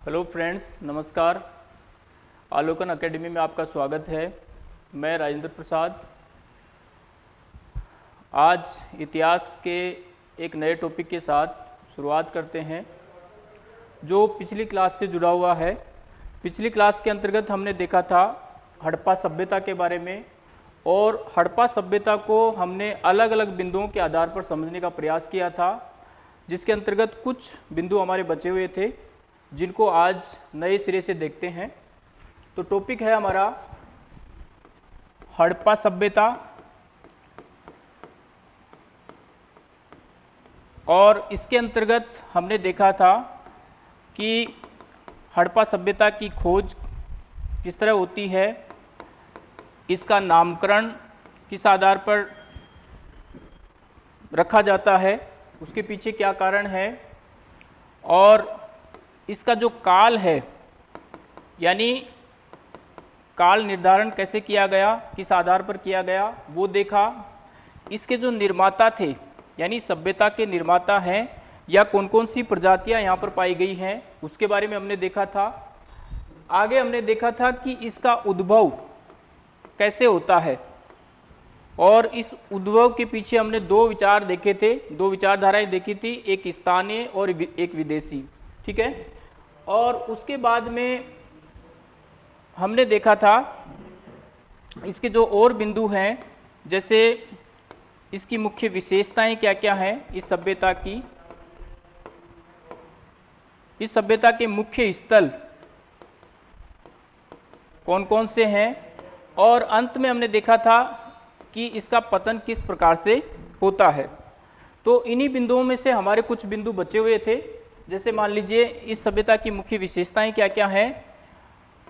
Hello friends, नमस्कार। Alokan academy में आपका स्वागत है। मैं राजेंद्र प्रसाद। आज इतिहास के एक नए टॉपिक के साथ शुरुआत करते हैं, जो पिछली क्लास से जुड़ा हुआ है। पिछली क्लास के अंतर्गत हमने देखा था हड़प्पा सभ्यता के बारे में, और हड़प्पा सभ्यता को हमने अलग अलग बिंदुओं के आधार पर समझने का प्रयास किया था, जिसके अंतर्गत कुछ बिंदु हमारे बचे हुए थे। जिनको आज नए सिरे से देखते हैं। तो टॉपिक है हमारा हड़प्पा सभ्यता और इसके अंतर्गत हमने देखा था कि हड़प्पा सभ्यता की खोज किस तरह होती है, इसका नामकरण किस आधार पर रखा जाता है, उसके पीछे क्या कारण है और इसका जो काल है, यानी काल निर्धारण कैसे किया गया, किस आधार पर किया गया, वो देखा। इसके जो निर्माता थे, यानी सभ्यता के निर्माता हैं, या कौन कौन सी प्रजातियाँ यहाँ पर पाई गई हैं, उसके बारे में हमने देखा था। आगे हमने देखा था कि इसका उद्भव कैसे होता है, और इस उद्भव के पीछे हमने दो विचार देखे थे, दो विचारधाराएँ देखी थी, एक स्थानीय और एक विदेशी, ठीक है? और उसके बाद में हमने देखा था, इसके जो और बिंदु हैं, जैसे इसकी मुख्य विशेषताएँ क्या क्या हैं, इस सभ्यता की। इस सभ्यता के मुख्य स्थल कौन कौन से हैं, और अंत में हमने देखा था कि इसका पतन किस प्रकार से होता है। तो इन्हीं बिंदुओं में से हमारे कुछ बिंदु बचे हुए थे। जैसे मान लीजिए इस सभ्यता की मुख्य विशेषताएँ क्या क्या हैं?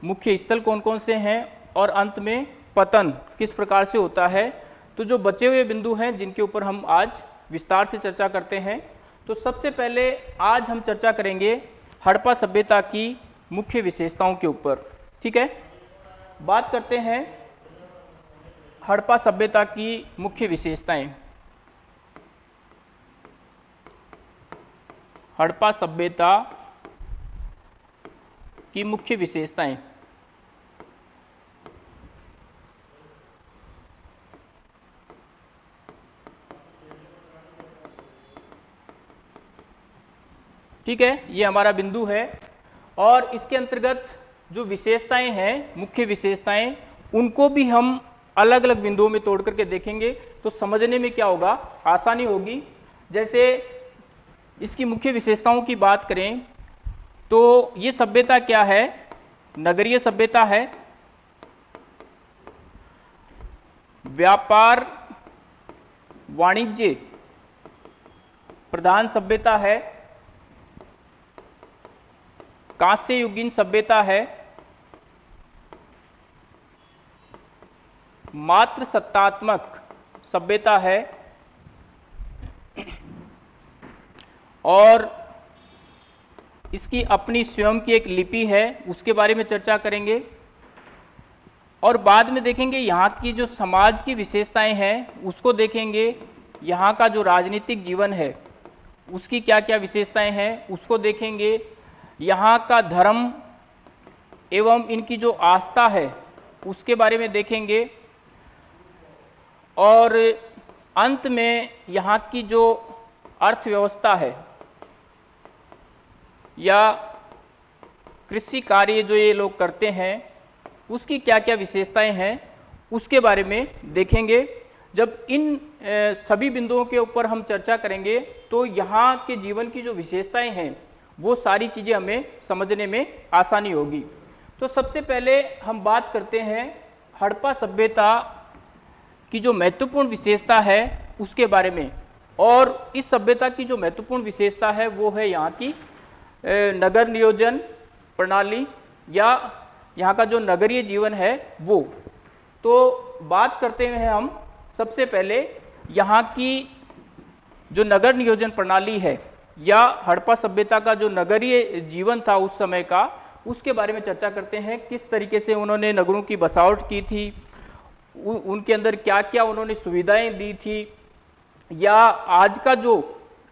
मुख्य स्थल कौन कौन से हैं? और अंत में पतन किस प्रकार से होता है? तो जो बचे हुए बिंदु हैं, जिनके ऊपर हम आज विस्तार से चर्चा करते हैं। तो सबसे पहले आज हम चर्चा करेंगे हड़प्पा सभ्यता की मुख्य विशेषताओं के ऊपर। ठीक है? बात करते हैं हड़प्पा सभ्यता की मुख्य विशेषताएँ। हड़प्पा सभ्यता की मुख्य विशेषताएँ। ठीक है, ये हमारा बिंदु है और इसके अंतर्गत जो विशेषताएँ हैं, मुख्य विशेषताएँ, उनको भी हम अलग अलग बिंदुओं में तोड़ करके देखेंगे तो समझने में क्या होगा? आसानी होगी। जैसे इसकी मुख्य विशेषताओं की बात करें तो ये सभ्यता क्या है? नगरीय सभ्यता है। व्यापार, वाणिज्य प्रधान सभ्यता है। कांस्य युगीन सभ्यता है। मात्र सत्तात्मक सभ्यता है। और इसकी अपनी स्वयं की एक लिपि है, उसके बारे में चर्चा करेंगे। और बाद में देखेंगे यहाँ की जो समाज की विशेषताएँ हैं, उसको देखेंगे। यहाँ का जो राजनीतिक जीवन है, उसकी क्या क्या विशेषताएँ हैं, उसको देखेंगे। यहाँ का धर्म एवं इनकी जो आस्था है, उसके बारे में देखेंगे। और अंत में यहाँ की जो अर्थव्यवस्था है या कृषि कार्य जो ये लोग करते हैं, उसकी क्या क्या विशेषताएँ हैं, उसके बारे में देखेंगे। जब इन सभी बिंदुओं के ऊपर हम चर्चा करेंगे तो यहाँ के जीवन की जो विशेषताएँ हैं, वो सारी चीज़ें हमें समझने में आसानी होगी। तो सबसे पहले हम बात करते हैं हड़प्पा सभ्यता की जो महत्वपूर्ण विशेषता है, उसके बारे में। और इस सभ्यता की जो महत्वपूर्ण विशेषता है, वो है यहाँ की नगर नियोजन प्रणाली या यहाँ का जो नगरीय जीवन है वो। तो बात करते हैं हम सबसे पहले यहाँ की जो नगर नियोजन प्रणाली है या हड़प्पा सभ्यता का जो नगरीय जीवन था उस समय का उसके बारे में चर्चा करते हैं। किस तरीके से उन्होंने नगरों की बसावट की थी उ, उनके अंदर क्या क्या उन्होंने सुविधाएँ दी थी या आज का जो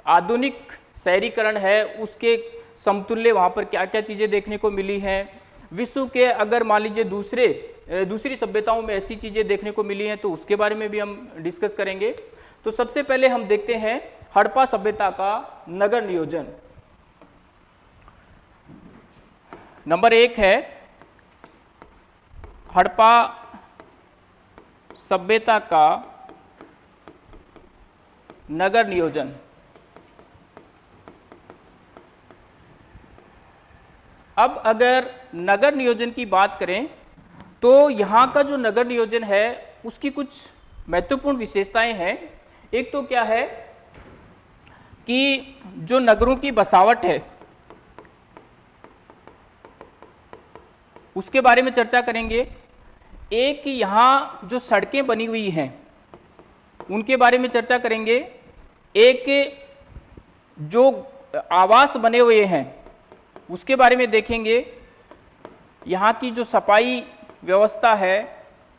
आधुनिक शहरीकरण है उसके समतुल्य वहाँ पर क्या क्या चीज़ें देखने को मिली हैं। विश्व के अगर मान लीजिए दूसरे दूसरी सभ्यताओं में ऐसी चीज़ें देखने को मिली हैं तो उसके बारे में भी हम डिस्कस करेंगे। तो सबसे पहले हम देखते हैं हड़प्पा सभ्यता का नगर नियोजन। नंबर एक है हड़प्पा सभ्यता का नगर नियोजन। अब अगर नगर नियोजन की बात करें तो यहाँ का जो नगर नियोजन है, उसकी कुछ महत्वपूर्ण विशेषताएँ हैं। एक तो क्या है कि जो नगरों की बसावट है, उसके बारे में चर्चा करेंगे। एक, यहाँ जो सड़कें बनी हुई हैं, उनके बारे में चर्चा करेंगे। एक, जो आवास बने हुए हैं उसके बारे में देखेंगे। यहाँ की जो सफ़ाई व्यवस्था है,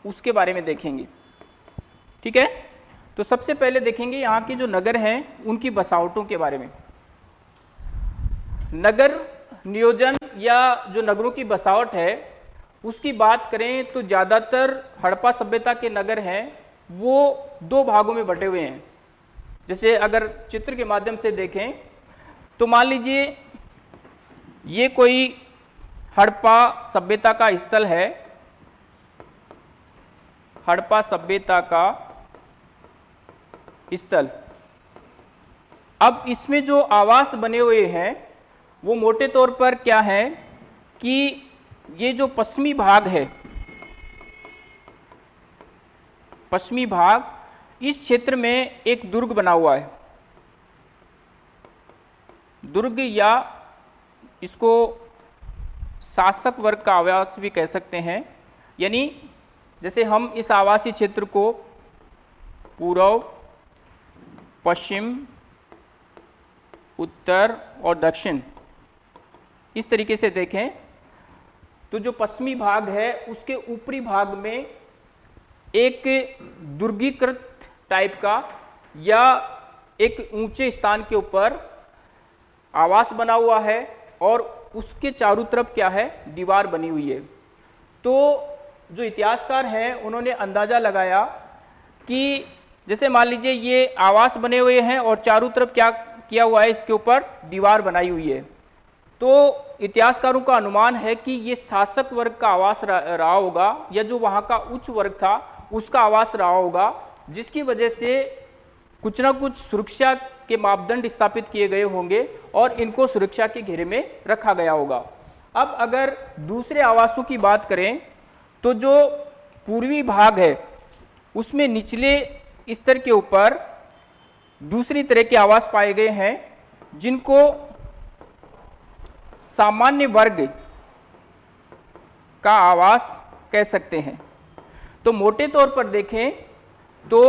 उसके बारे में देखेंगे। ठीक है? तो सबसे पहले देखेंगे यहाँ के जो नगर हैं, उनकी बसावटों के बारे में। नगर नियोजन या जो नगरों की बसावट है, उसकी बात करें तो ज़्यादातर हड़प्पा सभ्यता के नगर हैं, वो दो भागों में बटे हुए हैं। जैसे अगर चित्र के माध्यम से देखें तो मान लीजिए ये कोई हड़प्पा सभ्यता का स्थल है। हड़प्पा सभ्यता का स्थल। अब इसमें जो आवास बने हुए हैं, वो मोटे तौर पर क्या है कि ये जो पश्चिमी भाग है, पश्चिमी भाग, इस क्षेत्र में एक दुर्ग बना हुआ है। दुर्ग या इसको शासक वर्ग का आवास भी कह सकते हैं। यानी जैसे हम इस आवासीय क्षेत्र को पूर्व पश्चिम, उत्तर और दक्षिण इस तरीके से देखें तो जो पश्चिमी भाग है, उसके ऊपरी भाग में एक दुर्गीकृत टाइप का या एक ऊँचे स्थान के ऊपर आवास बना हुआ है। और उसके चारों तरफ़ क्या है? दीवार बनी हुई है। तो जो इतिहासकार हैं, उन्होंने अंदाज़ा लगाया कि जैसे मान लीजिए ये आवास बने हुए हैं और चारों तरफ़ क्या किया हुआ है, इसके ऊपर दीवार बनाई हुई है। तो इतिहासकारों का अनुमान है कि ये शासक वर्ग का आवास रहा होगा या जो वहाँ का उच्च वर्ग था, उसका आवास रहा होगा, जिसकी वजह से कुछ ना कुछ सुरक्षा के मापदंड स्थापित किए गए होंगे और इनको सुरक्षा के घेरे में रखा गया होगा। अब अगर दूसरे आवासों की बात करें तो जो पूर्वी भाग है, उसमें निचले स्तर के ऊपर दूसरी तरह के आवास पाए गए हैं, जिनको सामान्य वर्ग का आवास कह सकते हैं। तो मोटे तौर पर देखें तो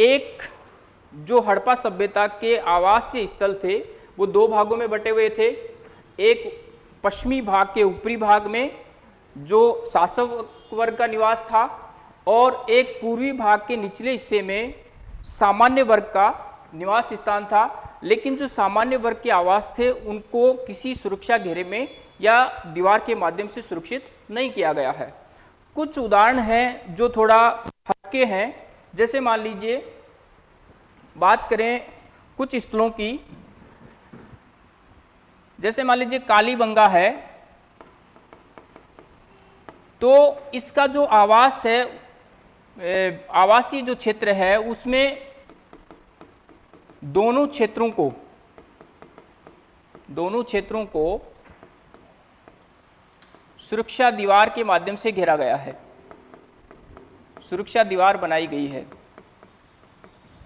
एक जो हड़प्पा सभ्यता के आवासीय स्थल थे, वो दो भागों में बटे हुए थे। एक पश्चिमी भाग के ऊपरी भाग में, जो शासक वर्ग का निवास था, और एक पूर्वी भाग के निचले हिस्से में सामान्य वर्ग का निवास स्थान था। लेकिन जो सामान्य वर्ग के आवास थे, उनको किसी सुरक्षा घेरे में या दीवार के माध्यम से सुरक्षित नहीं किया गया है। कुछ उदाहरण हैं जो थोड़ा हटके हैं। जैसे मान लीजिए बात करें कुछ स्थलों की, जैसे मान लीजिए कालीबंगा है तो इसका जो आवास है आवासीय जो क्षेत्र है, उसमें दोनों क्षेत्रों को, दोनों क्षेत्रों को सुरक्षा दीवार के माध्यम से घेरा गया है। सुरक्षा दीवार बनाई गई है।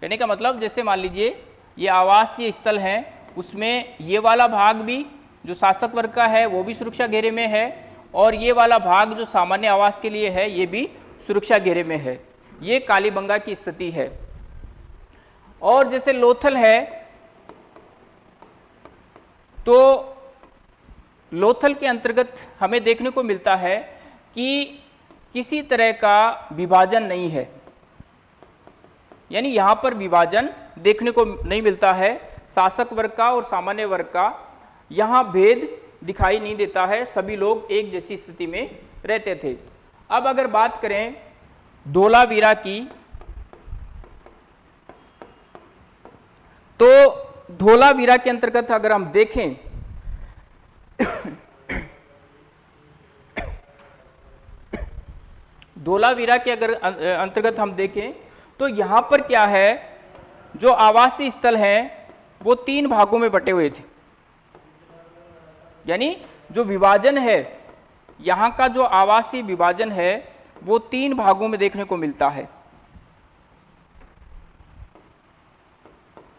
कहने का मतलब जैसे मान लीजिए, ये आवासीय स्थल है, उसमें ये वाला भाग भी जो शासक वर्ग का है, वो भी सुरक्षा घेरे में है और ये वाला भाग जो सामान्य आवास के लिए है, ये भी सुरक्षा घेरे में है। ये कालीबंगा की स्थिति है। और जैसे लोथल है तो लोथल के अंतर्गत हमें देखने को मिलता है कि किसी तरह का विभाजन नहीं है। यानी यहाँ पर विभाजन देखने को नहीं मिलता है। शासक वर्ग का और सामान्य वर्ग का यहाँ भेद दिखाई नहीं देता है। सभी लोग एक जैसी स्थिति में रहते थे। अब अगर बात करें धोलावीरा की तो धोलावीरा के अंतर्गत अगर हम देखें, धोलावीरा के अगर अंतर्गत हम देखें तो यहाँ पर क्या है? जो आवासीय स्थल हैं, वो तीन भागों में बटे हुए थे। यानी जो विभाजन है, यहाँ का जो आवासीय विभाजन है, वो तीन भागों में देखने को मिलता है।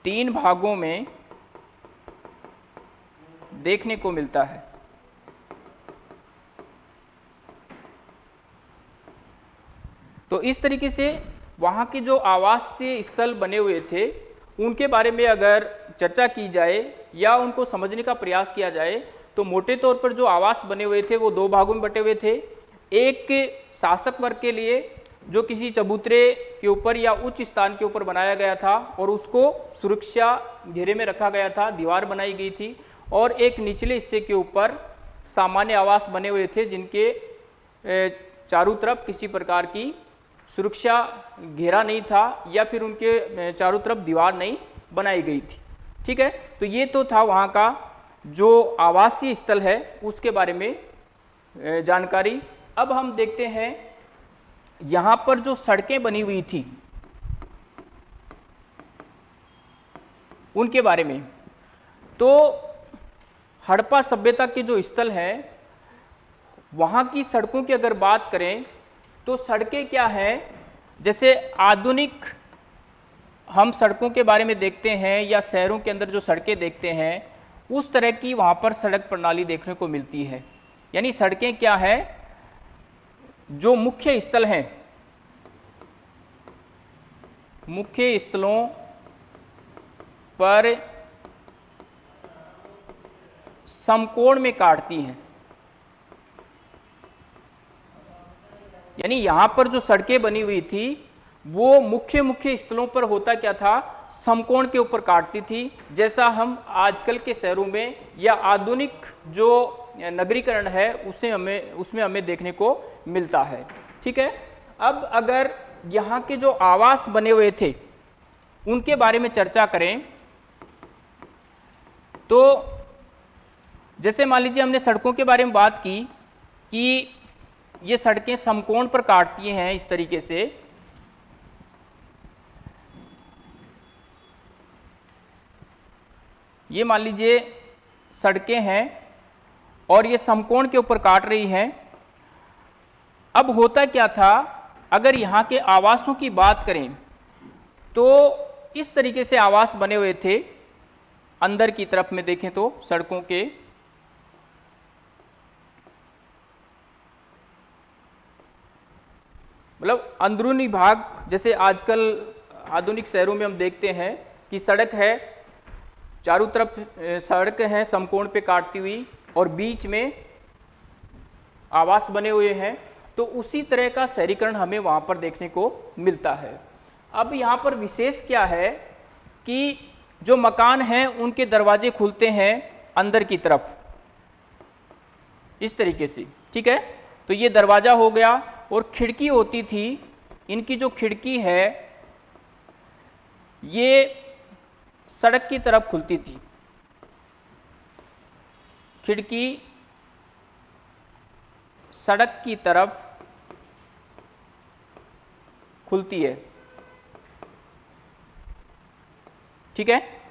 तीन भागों में देखने को मिलता है। तो इस तरीके से वहाँ के जो आवासीय स्थल बने हुए थे, उनके बारे में अगर चर्चा की जाए या उनको समझने का प्रयास किया जाए तो मोटे तौर पर जो आवास बने हुए थे, वो दो भागों में बटे हुए थे। एक शासक वर्ग के लिए, जो किसी चबूतरे के ऊपर या उच्च स्थान के ऊपर बनाया गया था और उसको सुरक्षा घेरे में रखा गया था, दीवार बनाई गई थी और एक निचले हिस्से के ऊपर सामान्य आवास बने हुए थे, जिनके चारों तरफ़ किसी प्रकार की सुरक्षा घेरा नहीं था या फिर उनके चारों तरफ़ दीवार नहीं बनाई गई थी। ठीक है? तो ये तो था वहाँ का जो आवासीय स्थल है, उसके बारे में जानकारी। अब हम देखते हैं, यहाँ पर जो सड़कें बनी हुई थी, उनके बारे में। तो हड़प्पा सभ्यता के जो स्थल हैं, वहाँ की सड़कों की अगर बात करें तो सड़कें क्या है? जैसे आधुनिक हम सड़कों के बारे में देखते हैं या शहरों के अंदर जो सड़कें देखते हैं, उस तरह की वहाँ पर सड़क प्रणाली देखने को मिलती है। यानी सड़कें क्या है? जो मुख्य स्थल हैं। मुख्य स्थलों पर समकोण में काटती हैं। यानी यहाँ पर जो सड़कें बनी हुई थी, वो मुख्य मुख्य स्थलों पर होता क्या था? समकोण के ऊपर काटती थी। जैसा हम आजकल के शहरों में या आधुनिक जो नगरीकरण है, उसे हमें, उसमें हमें देखने को मिलता है। ठीक है? अब अगर यहाँ के जो आवास बने हुए थे, उनके बारे में चर्चा करें तो जैसे मान लीजिए हमने सड़कों के बारे में बात की कि ये सड़कें समकोण पर काटती हैं इस तरीके से। ये मान लीजिए सड़कें हैं और ये समकोण के ऊपर काट रही हैं। अब होता क्या था? अगर यहाँ के आवासों की बात करें तो इस तरीके से आवास बने हुए थे, अंदर की तरफ़ में देखें तो सड़कों के। मतलब अंदरूनी भाग, जैसे आजकल आधुनिक शहरों में हम देखते हैं कि सड़क है, चारों तरफ़ सड़क है, समकोण पे काटती हुई और बीच में आवास बने हुए हैं तो उसी तरह का शहरीकरण हमें वहाँ पर देखने को मिलता है। अब यहाँ पर विशेष क्या है कि जो मकान हैं, उनके दरवाजे खुलते हैं अंदर की तरफ़। इस तरीके से, ठीक है? तो ये दरवाज़ा हो गया और खिड़की होती थी, इनकी जो खिड़की है, ये सड़क की तरफ़ खुलती थी। खिड़की सड़क की तरफ़ खुलती है। ठीक है?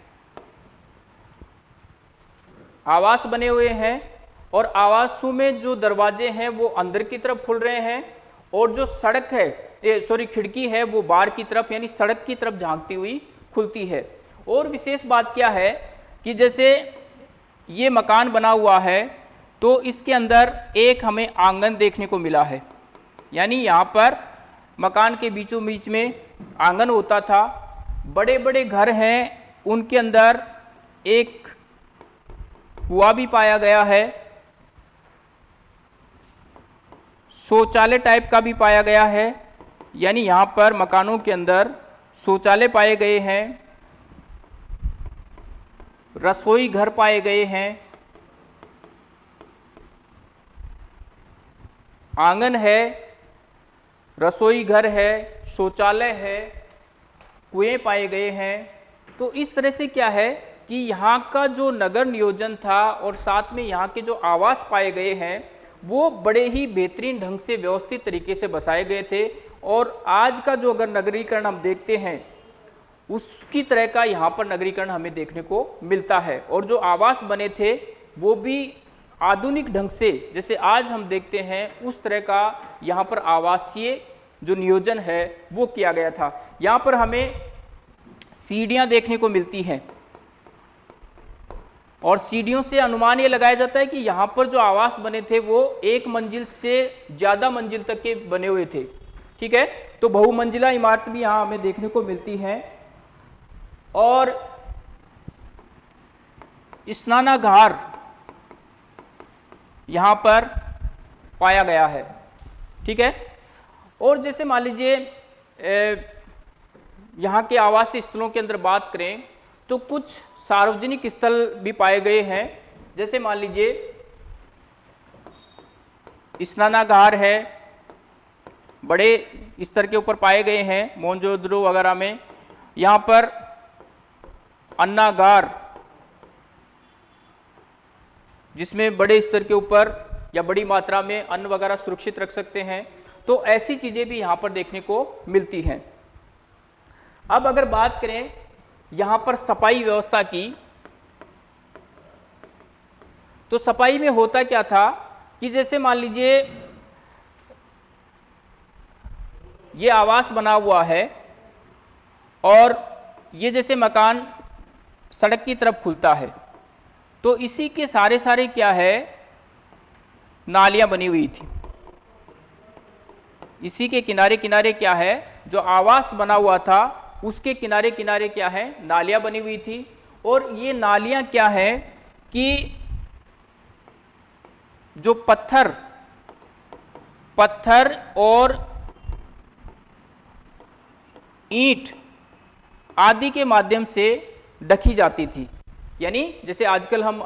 आवास बने हुए हैं और आवासों में जो दरवाजे हैं, वो अंदर की तरफ़ खुल रहे हैं। और जो सड़क है सॉरी खिड़की है, वो बाहर की तरफ़ यानी सड़क की तरफ़ झांकती हुई खुलती है। और विशेष बात क्या है कि जैसे ये मकान बना हुआ है तो इसके अंदर एक हमें आँगन देखने को मिला है। यानी यहाँ पर मकान के बीचों बीच में आँगन होता था। बड़े बड़े घर हैं, उनके अंदर एक कुआ भी पाया गया है। शौचालय टाइप का भी पाया गया है। यानी यहाँ पर मकानों के अंदर शौचालय पाए गए हैं। रसोई घर पाए गए हैं। आँगन है, रसोई घर है, शौचालय है, कुएँ पाए गए हैं। तो इस तरह से क्या है कि यहाँ का जो नगर नियोजन था और साथ में यहाँ के जो आवास पाए गए हैं वो बड़े ही बेहतरीन ढंग से व्यवस्थित तरीके से बसाए गए थे। और आज का जो अगर नगरीकरण हम देखते हैं, उसकी तरह का यहाँ पर नगरीकरण हमें देखने को मिलता है। और जो आवास बने थे, वो भी आधुनिक ढंग से, जैसे आज हम देखते हैं, उस तरह का यहाँ पर आवासीय जो नियोजन है, वो किया गया था। यहाँ पर हमें सीढ़ियाँ देखने को मिलती हैं। और सीढ़ियों से अनुमान ये लगाया जाता है कि यहाँ पर जो आवास बने थे वो एक मंजिल से ज़्यादा मंजिल तक के बने हुए थे। ठीक है? तो बहुमंजिला इमारत भी यहाँ हमें देखने को मिलती है। और स्नानाघार यहाँ पर पाया गया है। ठीक है? और जैसे मान लीजिए यहाँ के आवासीय स्थलों के अंदर बात करें तो कुछ सार्वजनिक स्थल भी पाए गए हैं। जैसे मान लीजिए, स्नानागार है, बड़े स्तर के ऊपर पाए गए हैं मोनजोदड़ो वगैरह में। यहाँ पर अन्नागार, जिसमें बड़े स्तर के ऊपर या बड़ी मात्रा में अन्न वगैरह सुरक्षित रख सकते हैं तो ऐसी चीज़ें भी यहाँ पर देखने को मिलती हैं। अब अगर बात करें यहाँ पर सफ़ाई व्यवस्था की तो सफ़ाई में होता क्या था कि जैसे मान लीजिए, ये आवास बना हुआ है और ये जैसे मकान सड़क की तरफ़ खुलता है तो इसी के सारे सारे क्या है, नालियाँ बनी हुई थी। इसी के किनारे किनारे क्या है, जो आवास बना हुआ था उसके किनारे किनारे क्या है? नालियाँ बनी हुई थी। और ये नालियाँ क्या है कि जो पत्थर पत्थर और ईंट आदि के माध्यम से ढकी जाती थी। यानी जैसे आजकल हम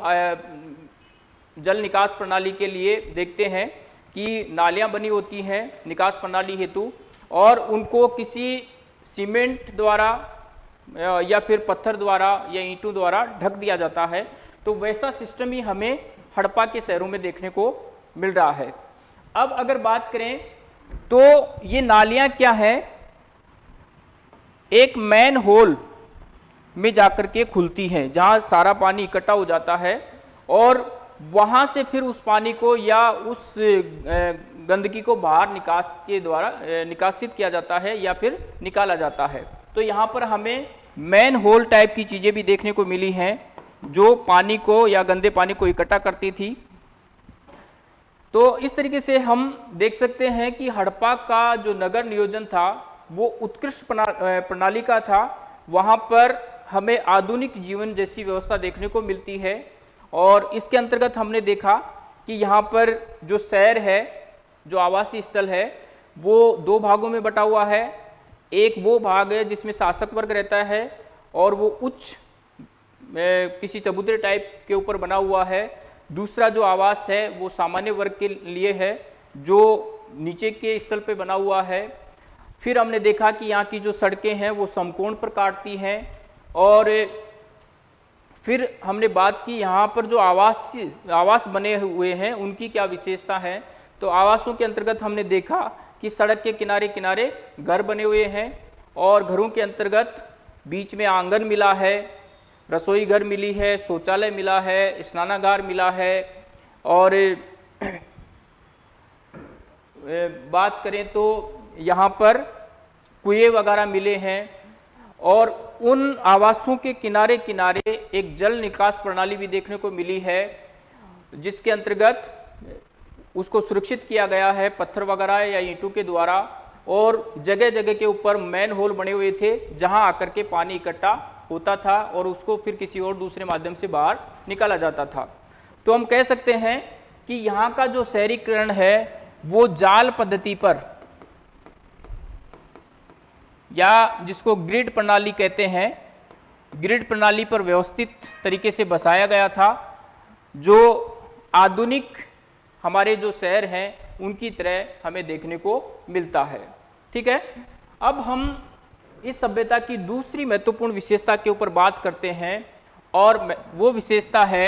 जल निकास प्रणाली के लिए देखते हैं कि नालियाँ बनी होती हैं, निकास प्रणाली हेतु, और उनको किसी सीमेंट द्वारा या फिर पत्थर द्वारा, या ईंटों द्वारा ढक दिया जाता है तो वैसा सिस्टम ही हमें हड़प्पा के शहरों में देखने को मिल रहा है। अब अगर बात करें तो ये नालियाँ क्या है? एक मैन होल में जाकर के खुलती हैं, जहाँ सारा पानी इकट्ठा हो जाता है, और वहाँ से फिर उस पानी को या उस गंदगी को बाहर निकास के द्वारा निकासित किया जाता है या फिर निकाला जाता है। तो यहाँ पर हमें मैन होल टाइप की चीज़ें भी देखने को मिली हैं, जो पानी को या गंदे पानी को इकट्ठा करती थी। तो इस तरीके से हम देख सकते हैं कि हड़प्पा का जो नगर नियोजन था, वो उत्कृष्ट प्रणाली का था। वहाँ पर हमें आधुनिक जीवन जैसी व्यवस्था देखने को मिलती है। और इसके अंतर्गत हमने देखा कि यहाँ पर जो शहर है, जो आवासीय स्थल है, वो दो भागों में बटा हुआ है। एक वो भाग है जिसमें शासक वर्ग रहता है और वो उच्च किसी चबूतरे टाइप के ऊपर बना हुआ है। दूसरा जो आवास है वो सामान्य वर्ग के लिए है, जो नीचे के स्थल पे बना हुआ है। फिर हमने देखा कि यहाँ की जो सड़कें हैं वो समकोण पर काटती हैं और फिर हमने बात की यहाँ पर जो आवास आवास बने हुए हैं, उनकी क्या विशेषता है? तो आवासों के अंतर्गत हमने देखा कि सड़क के किनारे किनारे घर बने हुए हैं और घरों के अंतर्गत बीच में आँगन मिला है, रसोई घर मिली है, शौचालय मिला है, स्नानागार मिला है और बात करें तो यहाँ पर कुएँ वगैरह मिले हैं और उन आवासों के किनारे किनारे एक जल निकास प्रणाली भी देखने को मिली है, जिसके अंतर्गत उसको सुरक्षित किया गया है पत्थर वगैरह या ईंटों के द्वारा और जगह जगह के ऊपर मैन होल बने हुए थे, जहाँ आकर के पानी इकट्ठा होता था और उसको फिर किसी और दूसरे माध्यम से बाहर निकाला जाता था। तो हम कह सकते हैं कि यहाँ का जो शहरीकरण है, वो जाल पद्धति पर या जिसको ग्रिड प्रणाली कहते हैं ग्रिड प्रणाली पर व्यवस्थित तरीके से बसाया गया था, जो आधुनिक हमारे जो शहर हैं, उनकी तरह हमें देखने को मिलता है। ठीक है? अब हम इस सभ्यता की दूसरी महत्वपूर्ण विशेषता के ऊपर बात करते हैं, और वो विशेषता है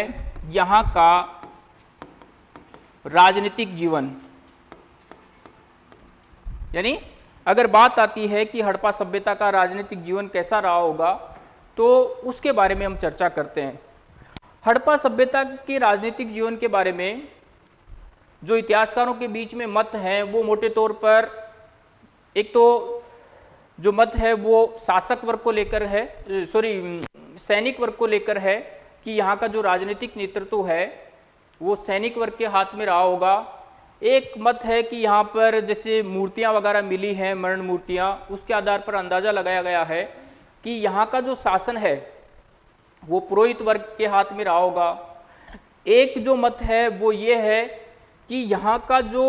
यहाँ का राजनीतिक जीवन। यानी अगर बात आती है कि हड़प्पा सभ्यता का राजनीतिक जीवन कैसा रहा होगा तो उसके बारे में हम चर्चा करते हैं। हड़प्पा सभ्यता के राजनीतिक जीवन के बारे में जो इतिहासकारों के बीच में मत हैं, वो मोटे तौर पर एक तो जो मत है, वो शासक वर्ग को लेकर है, सॉरी, सैनिक वर्ग को लेकर है कि यहाँ का जो राजनीतिक नेतृत्व है, वो सैनिक वर्ग के हाथ में रहा होगा। एक मत है कि यहाँ पर जैसे मूर्तियाँ वगैरह मिली हैं, मरण मूर्तियाँ, उसके आधार पर अंदाज़ा लगाया गया है कि यहाँ का जो शासन है, वो पुरोहित वर्ग के हाथ में रहा होगा। एक जो मत है, वो ये है कि यहाँ का जो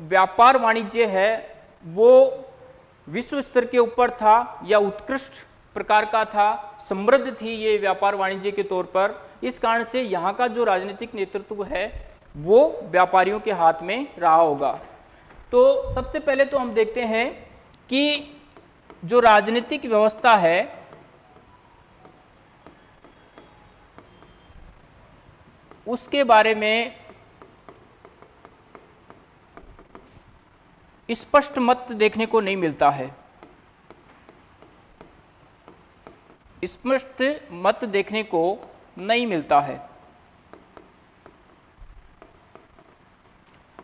व्यापार वाणिज्य है, वो विश्व स्तर के ऊपर था या उत्कृष्ट प्रकार का था, समृद्ध थी ये व्यापार वाणिज्य के तौर पर। इस कारण से यहाँ का जो राजनीतिक नेतृत्व है वो व्यापारियों के हाथ में रहा होगा। तो सबसे पहले तो हम देखते हैं कि जो राजनीतिक व्यवस्था है, उसके बारे में स्पष्ट मत देखने को नहीं मिलता है। स्पष्ट मत देखने को नहीं मिलता है।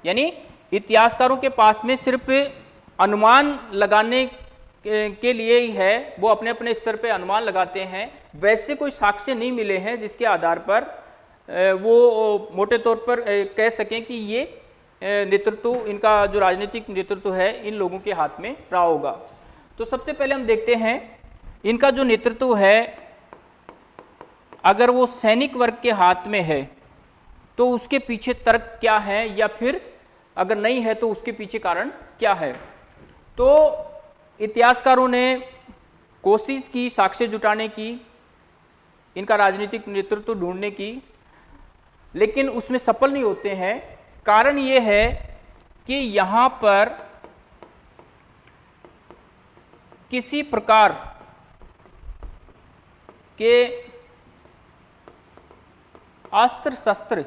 यानी इतिहासकारों के पास में सिर्फ़ अनुमान लगाने के लिए ही है, वो अपने अपने स्तर पे अनुमान लगाते हैं। वैसे कोई साक्ष्य नहीं मिले हैं जिसके आधार पर वो मोटे तौर पर कह सकें कि ये नेतृत्व, इनका जो राजनीतिक नेतृत्व है, इन लोगों के हाथ में रहा होगा। तो सबसे पहले हम देखते हैं, इनका जो नेतृत्व है, अगर वो सैनिक वर्ग के हाथ में है तो उसके पीछे तर्क क्या है या फिर अगर नहीं है तो उसके पीछे कारण क्या है? तो इतिहासकारों ने कोशिश की, साक्ष्य जुटाने की, इनका राजनीतिक नेतृत्व ढूँढने की, लेकिन उसमें सफल नहीं होते हैं। कारण ये है कि यहाँ पर किसी प्रकार के अस्त्र शस्त्र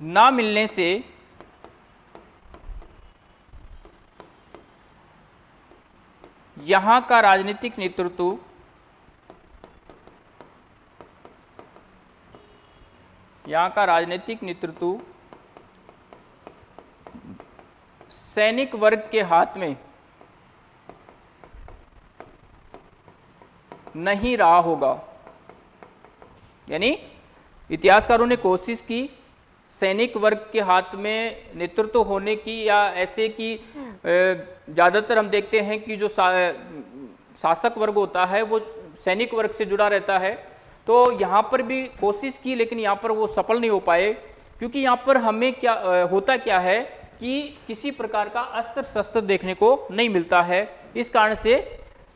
ना मिलने से यहाँ का राजनीतिक नेतृत्व यहाँ का राजनीतिक नेतृत्व सैनिक वर्ग के हाथ में नहीं रहा होगा। यानी इतिहासकारों ने कोशिश की सैनिक वर्ग के हाथ में नेतृत्व होने की या ऐसे कि ज़्यादातर हम देखते हैं कि जो सा, शासक वर्ग होता है वो सैनिक वर्ग से जुड़ा रहता है। तो यहाँ पर भी कोशिश की लेकिन यहाँ पर वो सफल नहीं हो पाए क्योंकि यहाँ पर हमें क्या होता क्या है कि किसी प्रकार का अस्त्र शस्त्र देखने को नहीं मिलता है। इस कारण से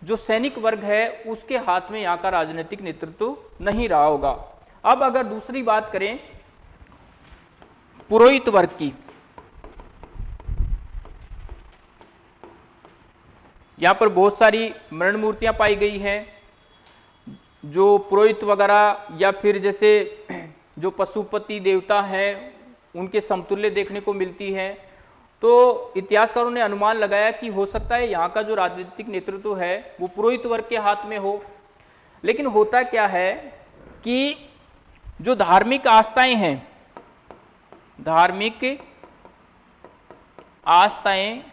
जो सैनिक वर्ग है उसके हाथ में यहाँ का राजनीतिक नेतृत्व नहीं रहा होगा। अब अगर दूसरी बात करें पुरोहित वर्ग की। यहाँ पर बहुत सारी मरण मूर्तियाँ पाई गई हैं, जो पुरोहित वगैरह या फिर जैसे जो पशुपति देवता हैं, उनके समतुल्य देखने को मिलती है। तो इतिहासकारों ने अनुमान लगाया कि हो सकता है यहाँ का जो राजनीतिक नेतृत्व है, वो पुरोहित वर्ग के हाथ में हो। लेकिन होता क्या है कि जो धार्मिक आस्थाएँ हैं धार्मिक आस्थाएँ,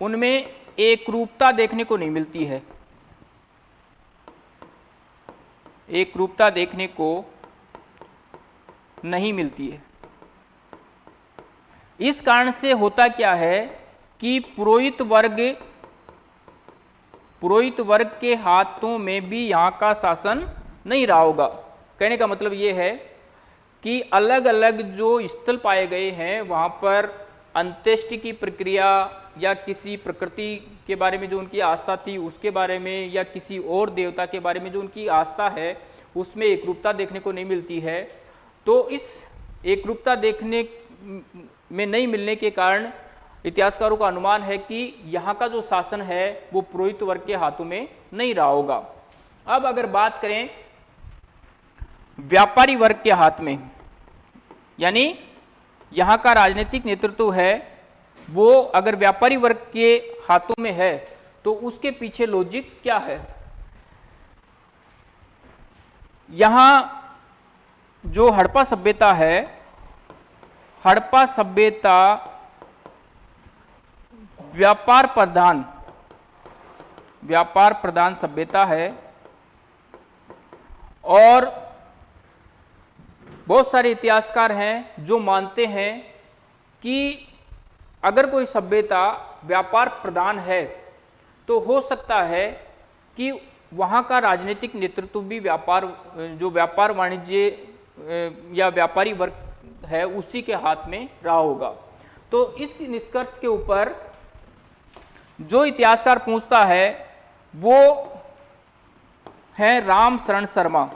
उनमें एक रूपता देखने को नहीं मिलती है। एक रूपता देखने को नहीं मिलती है। इस कारण से होता क्या है कि पुरोहित वर्ग पुरोहित वर्ग के हाथों में भी यहाँ का शासन नहीं रहा होगा। कहने का मतलब ये है कि अलग अलग जो स्थल पाए गए हैं, वहाँ पर अंत्येष्टि की प्रक्रिया या किसी प्रकृति के बारे में जो उनकी आस्था थी, उसके बारे में या किसी और देवता के बारे में जो उनकी आस्था है, उसमें एकरूपता देखने को नहीं मिलती है। तो इस एक रूपता देखने में नहीं मिलने के कारण इतिहासकारों का अनुमान है कि यहाँ का जो शासन है, वो पुरोहित वर्ग के हाथों में नहीं रहा होगा। अब अगर बात करें व्यापारी वर्ग के हाथ में। यानी यहाँ का राजनीतिक नेतृत्व है, वो अगर व्यापारी वर्ग के हाथों में है तो उसके पीछे लॉजिक क्या है? यहाँ जो हड़प्पा सभ्यता है, हड़प्पा सभ्यता व्यापार प्रधान व्यापार प्रधान सभ्यता है और बहुत सारे इतिहासकार हैं जो मानते हैं कि अगर कोई सभ्यता व्यापार प्रधान है तो हो सकता है कि वहाँ का राजनीतिक नेतृत्व भी व्यापार, जो व्यापार वाणिज्य या व्यापारी वर्ग है, उसी के हाथ में रहा होगा। तो इस निष्कर्ष के ऊपर जो इतिहासकार पूछता है, वो है राम शरण शर्मा।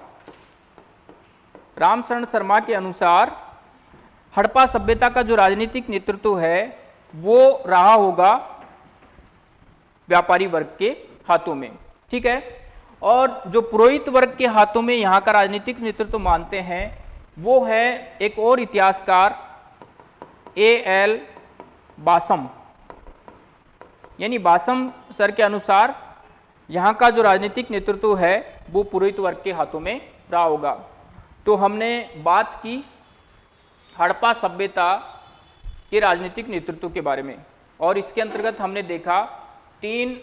राम शरण शर्मा के अनुसार हड़प्पा सभ्यता का जो राजनीतिक नेतृत्व है, वो रहा होगा व्यापारी वर्ग के हाथों में, ठीक है? और जो पुरोहित वर्ग के हाथों में यहाँ का राजनीतिक नेतृत्व मानते हैं, वो है एक और इतिहासकार, ए एल बासम। यानी बासम सर के अनुसार यहाँ का जो राजनीतिक नेतृत्व है, वो पुरोहित वर्ग के हाथों में रहा होगा। तो हमने बात की हड़प्पा सभ्यता के राजनीतिक नेतृत्व के बारे में और इसके अंतर्गत हमने देखा तीन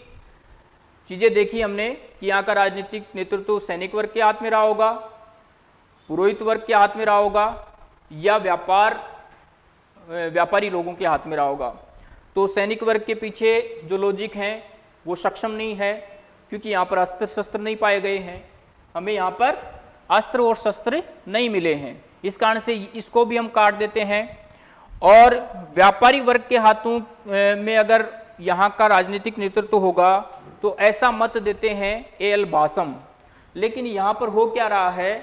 चीज़ें देखी हमने कि यहाँ का राजनीतिक नेतृत्व सैनिक वर्ग के हाथ में रहा होगा, पुरोहित वर्ग के हाथ में रहा होगा या व्यापार, व्यापारी लोगों के हाथ में रहा होगा। तो सैनिक वर्ग के पीछे जो लॉजिक हैं, वो सक्षम नहीं है क्योंकि यहाँ पर अस्त्र शस्त्र नहीं पाए गए हैं। हमें यहाँ पर अस्त्र और शस्त्र नहीं मिले हैं। इस कारण से इसको भी हम काट देते हैं। और व्यापारी वर्ग के हाथों में अगर यहाँ का राजनीतिक नेतृत्व होगा तो ऐसा मत देते हैं ए एल बासम। लेकिन यहाँ पर हो क्या रहा है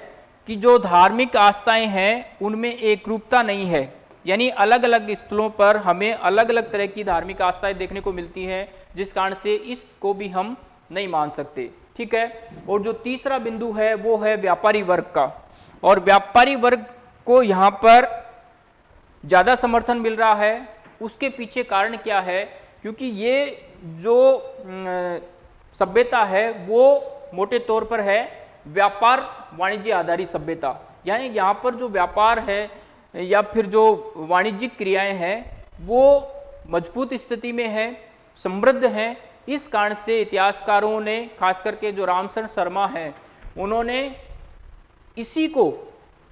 कि जो धार्मिक आस्थाएँ हैं, उनमें एक रूपता नहीं है। यानी अलग अलग स्थलों पर हमें अलग अलग तरह की धार्मिक आस्थाएँ देखने को मिलती हैं, जिस कारण से इसको भी हम नहीं मान सकते। ठीक है? और जो तीसरा बिंदु है, वो है व्यापारी वर्ग का। और व्यापारी वर्ग को यहाँ पर ज़्यादा समर्थन मिल रहा है। उसके पीछे कारण क्या है? क्योंकि ये जो सभ्यता है, वो मोटे तौर पर है व्यापार वाणिज्य आधारित सभ्यता। यानी यहाँ पर जो व्यापार है, या फिर जो वाणिज्यिक क्रियाएँ हैं, वो मज़बूत स्थिति में है, समृद्ध हैं इस कारण से इतिहासकारों ने खास करके जो रामसरण शर्मा हैं, उन्होंने इसी को,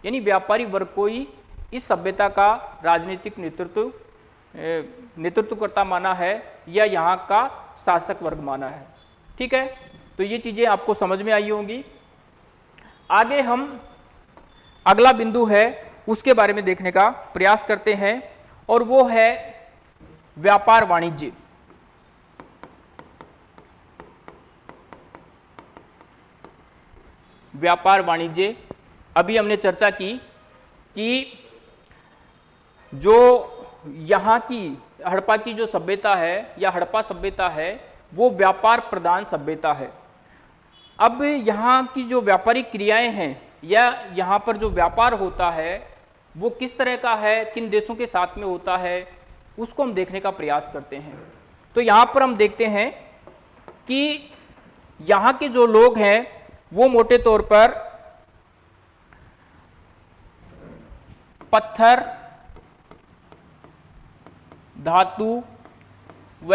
यानी व्यापारी वर्ग को ही इस सभ्यता का राजनीतिक नेतृत्व नेतृत्वकर्ता माना है या यहाँ का शासक वर्ग माना है। ठीक है? तो ये चीज़ें आपको समझ में आई होंगी। आगे हम, अगला बिंदु है उसके बारे में देखने का प्रयास करते हैं और वो है व्यापार वाणिज्य। व्यापार वाणिज्य। अभी हमने चर्चा की कि जो यहाँ की हड़प्पा की जो सभ्यता है या हड़प्पा सभ्यता है, वो व्यापार प्रधान सभ्यता है। अब यहाँ की जो व्यापारिक क्रियाएँ हैं या यहाँ पर जो व्यापार होता है, वो किस तरह का है, किन देशों के साथ में होता है, उसको हम देखने का प्रयास करते हैं। तो यहाँ पर हम देखते हैं कि यहाँ के जो लोग हैं वो मोटे तौर पर पत्थर, धातु व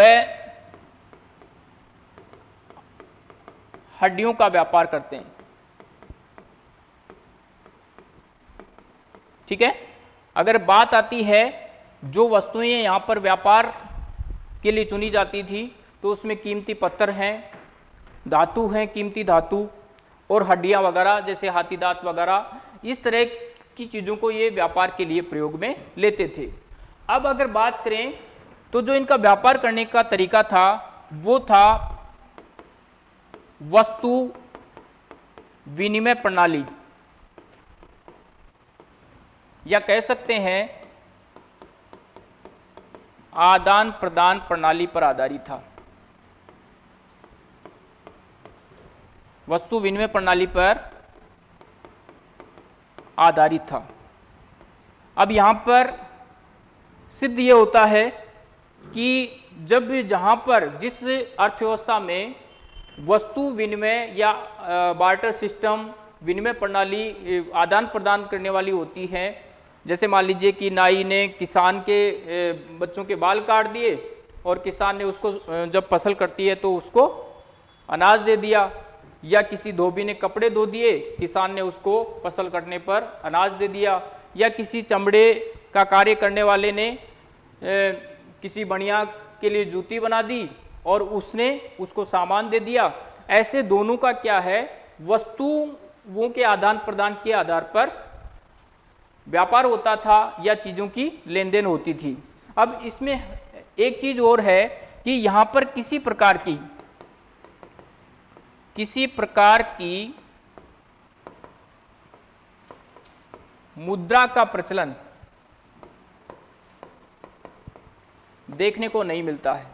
हड्डियों का व्यापार करते हैं। ठीक है? अगर बात आती है जो वस्तुएँ यहाँ पर व्यापार के लिए चुनी जाती थी तो उसमें कीमती पत्थर हैं, धातु हैं, कीमती धातु। और हड्डियाँ वगैरह, जैसे हाथी दांत वगैरह, इस तरह की चीज़ों को ये व्यापार के लिए प्रयोग में लेते थे। अब अगर बात करें तो जो इनका व्यापार करने का तरीका था, वो था वस्तु विनिमय प्रणाली। या कह सकते हैं आदान प्रदान प्रणाली पर आधारित था। वस्तु विनिमय प्रणाली पर आधारित था। अब यहाँ पर सिद्ध ये होता है कि जब जहाँ पर जिस अर्थव्यवस्था में वस्तु विनिमय या बार्टर सिस्टम विनिमय प्रणाली आदान प्रदान करने वाली होती है, जैसे मान लीजिए कि नाई ने किसान के बच्चों के बाल काट दिए और किसान ने उसको जब फ़सल करती है तो उसको अनाज दे दिया। या किसी धोबी ने कपड़े धो दिए किसान ने उसको फ़सल कटने पर अनाज दे दिया या किसी चमड़े का कार्य करने वाले ने ए, किसी बढ़िया के लिए जूती बना दी और उसने उसको सामान दे दिया। ऐसे दोनों का क्या है? वस्तुओं के आदान प्रदान के आधार पर व्यापार होता था या चीज़ों की लेन देन होती थी। अब इसमें एक चीज़ और है कि यहाँ पर किसी प्रकार की किसी प्रकार की मुद्रा का प्रचलन देखने को नहीं मिलता है।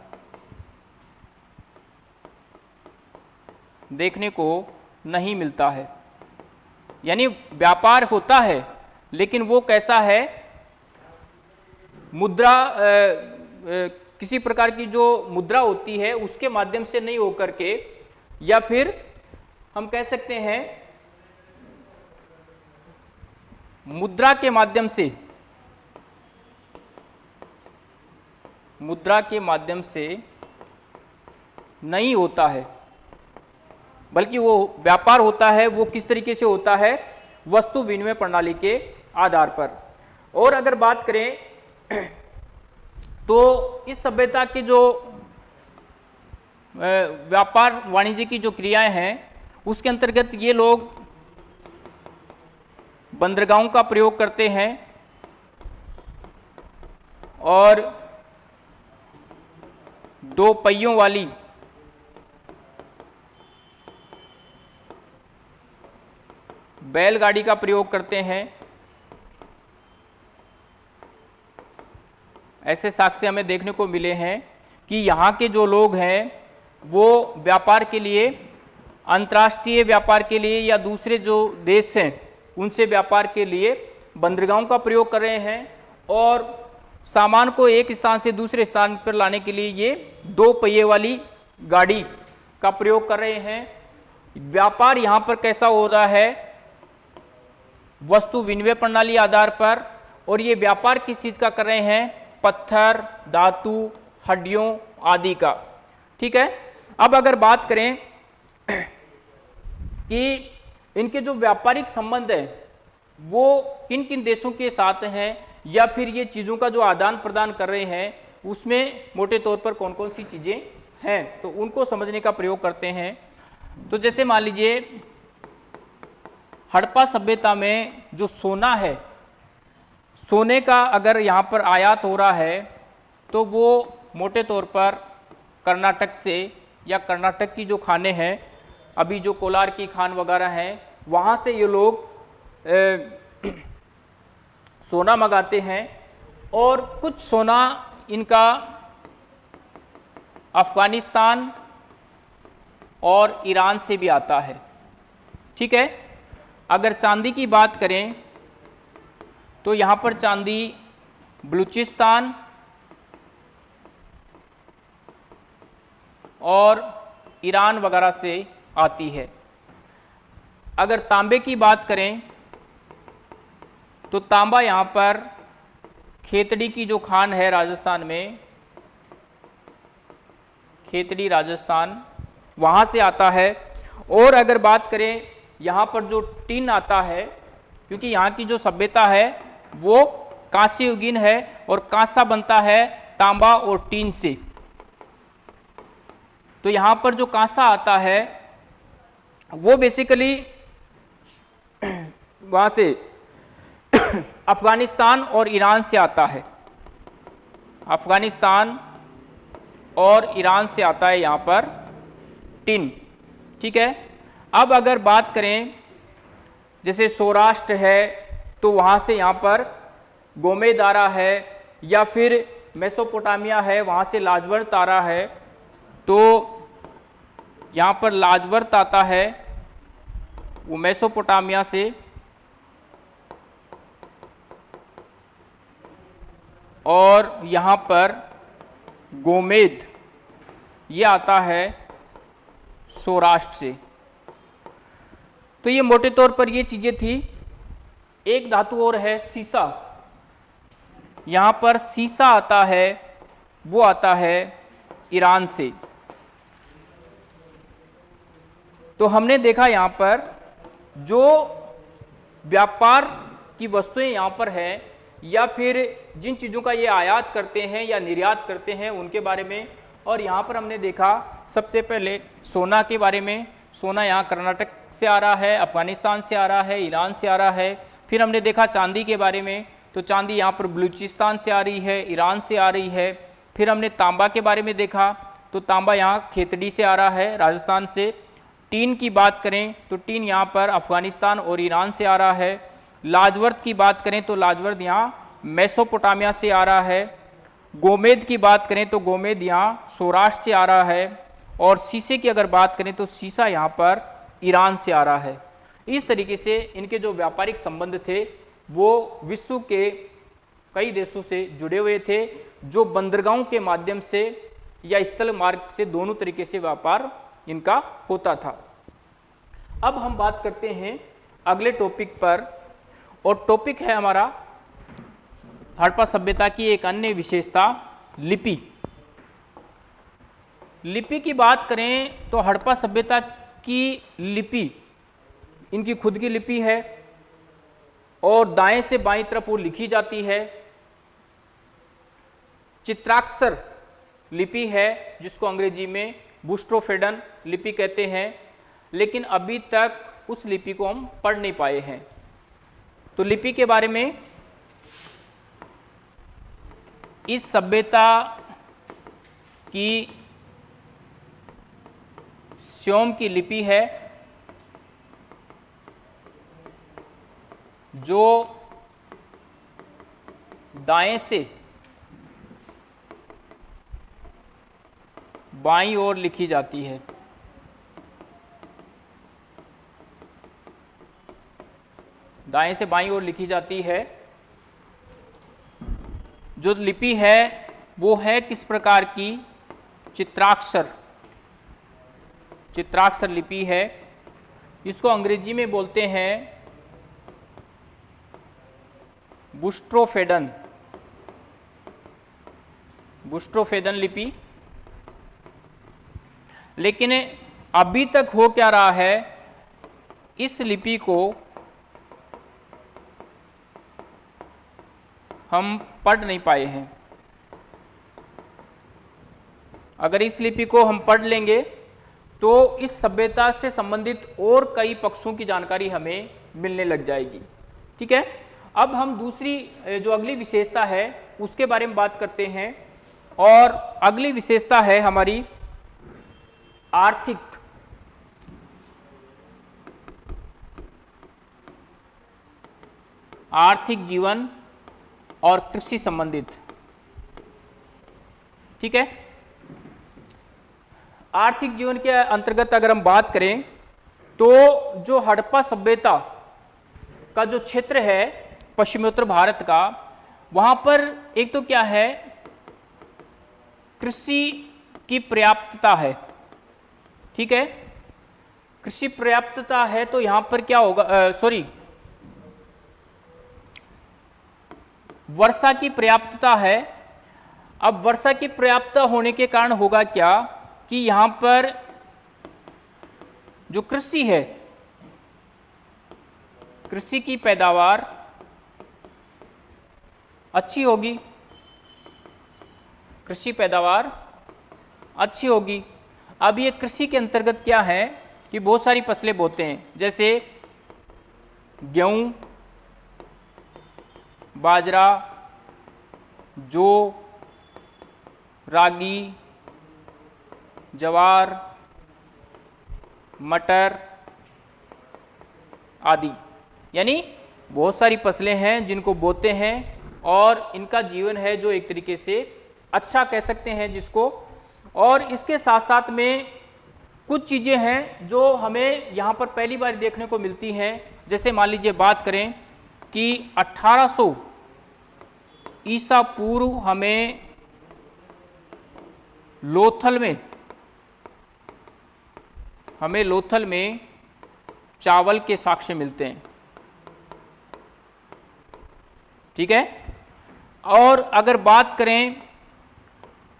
देखने को नहीं मिलता है। यानी व्यापार होता है लेकिन वो कैसा है? मुद्रा आ, आ, किसी प्रकार की जो मुद्रा होती है उसके माध्यम से नहीं होकर के या फिर हम कह सकते हैं मुद्रा के माध्यम से, मुद्रा के माध्यम से नहीं होता है, बल्कि वो व्यापार होता है, वो किस तरीके से होता है, वस्तु विनिमय प्रणाली के आधार पर। और अगर बात करें तो इस सभ्यता के जो व्यापार वाणिज्य की जो क्रियाएँ हैं, उसके अंतर्गत ये लोग बंदरगाहों का प्रयोग करते हैं और दो पहियों वाली बैलगाड़ी का प्रयोग करते हैं। ऐसे साक्ष्य हमें देखने को मिले हैं कि यहाँ के जो लोग हैं वो व्यापार के लिए, अंतर्राष्ट्रीय व्यापार के लिए या दूसरे जो देश हैं, उनसे व्यापार के लिए बंदरगाहों का प्रयोग कर रहे हैं और सामान को एक स्थान से दूसरे स्थान पर लाने के लिए ये दो पहिए वाली गाड़ी का प्रयोग कर रहे हैं। व्यापार यहाँ पर कैसा हो रहा है? वस्तु विनिमय प्रणाली आधार पर और ये व्यापार किस चीज़ का कर रहे हैं? पत्थर, धातु, हड्डियों आदि का। ठीक है? अब अगर बात करें कि इनके जो व्यापारिक संबंध है, वो किन किन देशों के साथ हैं, या फिर ये चीज़ों का जो आदान प्रदान कर रहे हैं, उसमें मोटे तौर पर कौन कौन सी चीज़ें हैं तो उनको समझने का प्रयोग करते हैं। तो जैसे मान लीजिए, हड़प्पा सभ्यता में जो सोना है, सोने का अगर यहाँ पर आयात हो रहा है तो वो मोटे तौर पर कर्नाटक से या कर्नाटक की जो खाने हैं अभी जो कोलार की खान वगैरह हैं वहाँ से ये लोग ए, सोना मंगाते हैं और कुछ सोना इनका अफ़गानिस्तान और ईरान से भी आता है। ठीक है? अगर चांदी की बात करें तो यहाँ पर चांदी बलूचिस्तान और ईरान वगैरह से आती है। अगर तांबे की बात करें तो तांबा यहाँ पर खेतड़ी की जो खान है राजस्थान में, खेतड़ी राजस्थान, वहाँ से आता है। और अगर बात करें, यहाँ पर जो टीन आता है, क्योंकि यहाँ की जो सभ्यता है, वो कांस्य युगीन है और कांसा बनता है तांबा और टीन से। तो यहाँ पर जो कांसा आता है, वो बेसिकली वहाँ से अफ़गानिस्तान और ईरान से आता है। अफ़गानिस्तान और ईरान से आता है यहाँ पर टिन, ठीक है? अब अगर बात करें, जैसे सौराष्ट्र है तो वहाँ से यहाँ पर गोमेदारा है, या फिर मेसोपोटामिया है, वहाँ से लाजवर तारा है तो यहाँ पर लाजवर्त आता है वो मेसोपोटामिया से। और यहाँ पर गोमेद, ये आता है सौराष्ट्र से। तो ये मोटे तौर पर ये चीज़ें थी। एक धातु और है सीसा। यहाँ पर सीसा आता है, वो आता है ईरान से। तो हमने देखा यहाँ पर जो व्यापार की वस्तुएँ यहाँ पर है, या फिर जिन चीज़ों का ये आयात करते हैं या निर्यात करते हैं उनके बारे में, और यहाँ पर हमने देखा सबसे पहले सोना के बारे में। सोना यहाँ कर्नाटक से आ रहा है, अफ़गानिस्तान से आ रहा है, ईरान से आ रहा है। फिर हमने देखा चांदी के बारे में तो चांदी यहाँ पर बलूचिस्तान से आ रही है, ईरान से आ रही है। फिर हमने तांबा के बारे में देखा तो तांबा यहाँ खेतड़ी से आ रहा है, राजस्थान से। टीन की बात करें तो टीन यहाँ पर अफ़गानिस्तान और ईरान से आ रहा है। लाजवर्द की बात करें तो लाजवर्द यहाँ मेसोपोटामिया से आ रहा है। गोमेद की बात करें तो गोमेद यहाँ सौराष्ट्र से आ रहा है और शीशे की अगर बात करें तो शीशा यहाँ पर ईरान से आ रहा है। इस तरीके से इनके जो व्यापारिक संबंध थे, वो विश्व के कई देशों से जुड़े हुए थे, जो बंदरगाहों के माध्यम से या स्थल मार्ग से दोनों तरीके से व्यापार इनका होता था। अब हम बात करते हैं अगले टॉपिक पर। और टॉपिक है हमारा हड़प्पा सभ्यता की एक अन्य विशेषता, लिपि। लिपि की बात करें तो हड़प्पा सभ्यता की लिपि, इनकी खुद की लिपि है और दाएँ से बाईं तरफ़ वो लिखी जाती है। चित्राक्षर लिपि है जिसको अंग्रेज़ी में बुस्ट्रोफेडन लिपि कहते हैं, लेकिन अभी तक उस लिपि को हम पढ़ नहीं पाए हैं। तो लिपि के बारे में इस सभ्यता की स्योम की लिपि है, जो दाएँ से बाईं ओर लिखी जाती है। दाएँ से बाई ओर लिखी जाती है। जो लिपि है, वो है किस प्रकार की? चित्राक्षर। चित्राक्षर लिपि है। इसको अंग्रेज़ी में बोलते हैं बुस्ट्रोफेडन। बुस्ट्रोफेडन लिपि। लेकिन अभी तक हो क्या रहा है? इस लिपि को हम पढ़ नहीं पाए हैं। अगर इस लिपि को हम पढ़ लेंगे तो इस सभ्यता से संबंधित और कई पक्षों की जानकारी हमें मिलने लग जाएगी। ठीक है? अब हम दूसरी जो अगली विशेषता है, उसके बारे में बात करते हैं। और अगली विशेषता है हमारी आर्थिक आर्थिक जीवन और कृषि संबंधित। ठीक है? आर्थिक जीवन के अंतर्गत अगर हम बात करें तो जो हड़प्पा सभ्यता का जो क्षेत्र है, पश्चिमोत्तर भारत का, वहाँ पर एक तो क्या है? कृषि की पर्याप्तता है। ठीक है? कृषि पर्याप्तता है तो यहाँ पर क्या होगा? सॉरी वर्षा की पर्याप्तता है। अब वर्षा की पर्याप्तता होने के कारण होगा क्या कि यहाँ पर जो कृषि है, कृषि की पैदावार अच्छी होगी। कृषि पैदावार अच्छी होगी। अब ये कृषि के अंतर्गत क्या है कि बहुत सारी फ़सलें बोते हैं। जैसे गेहूँ, बाजरा, जो, रागी, जवार, मटर आदि। यानी बहुत सारी फ़सलें हैं जिनको बोते हैं और इनका जीवन है जो एक तरीके से अच्छा कह सकते हैं जिसको और इसके साथ साथ में कुछ चीज़ें हैं जो हमें यहाँ पर पहली बार देखने को मिलती हैं। जैसे मान लीजिए बात करें कि 1800 ईसा पूर्व हमें लोथल में, हमें लोथल में चावल के साक्ष्य मिलते हैं। ठीक है? और अगर बात करें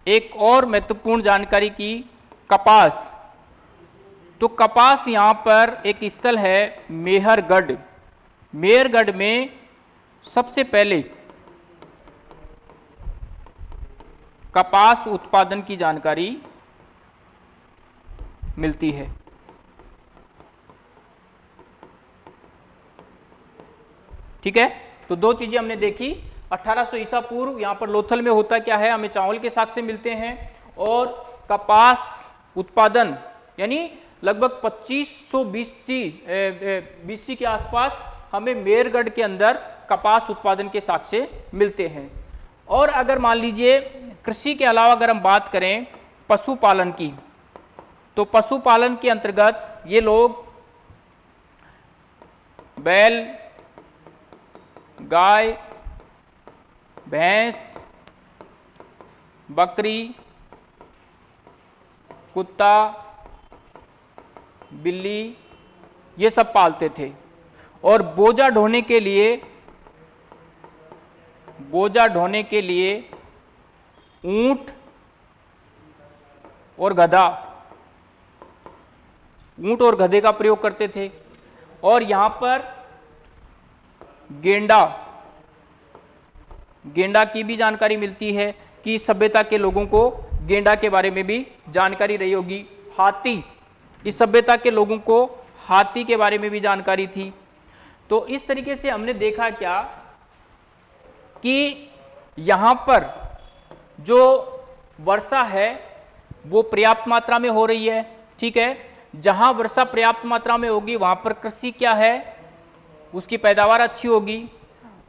एक और महत्वपूर्ण जानकारी की, कपास। तो कपास यहाँ पर एक स्थल है, मेहरगढ़। मेहरगढ़ में सबसे पहले कपास उत्पादन की जानकारी मिलती है। ठीक है? तो दो चीज़ें हमने देखी। 1800 ईसा पूर्व यहाँ पर लोथल में होता क्या है? हमें चावल के साथ से मिलते हैं और कपास उत्पादन, यानी लगभग 2500 बीसी बीसी के आसपास हमें मेरगढ़ के अंदर कपास उत्पादन के साथ से मिलते हैं। और अगर मान लीजिए कृषि के अलावा अगर हम बात करें पशुपालन की तो पशुपालन के अंतर्गत ये लोग बैल, गाय भैंस, बकरी, कुत्ता, बिल्ली, ये सब पालते थे। और बोझा ढोने के लिए, बोझा ढोने के लिए ऊँट और गधा, ऊँट और गधे का प्रयोग करते थे। और यहाँ पर गेंडा गेंडा की भी जानकारी मिलती है कि सभ्यता के लोगों को गेंडा के बारे में भी जानकारी रही होगी। हाथी, इस सभ्यता के लोगों को हाथी के बारे में भी जानकारी थी। तो इस तरीके से हमने देखा क्या कि यहाँ पर जो वर्षा है, वो पर्याप्त मात्रा में हो रही है, ठीक है? जहाँ वर्षा पर्याप्त मात्रा में होगी, वहाँ पर कृषि क्या है, उसकी पैदावार अच्छी होगी।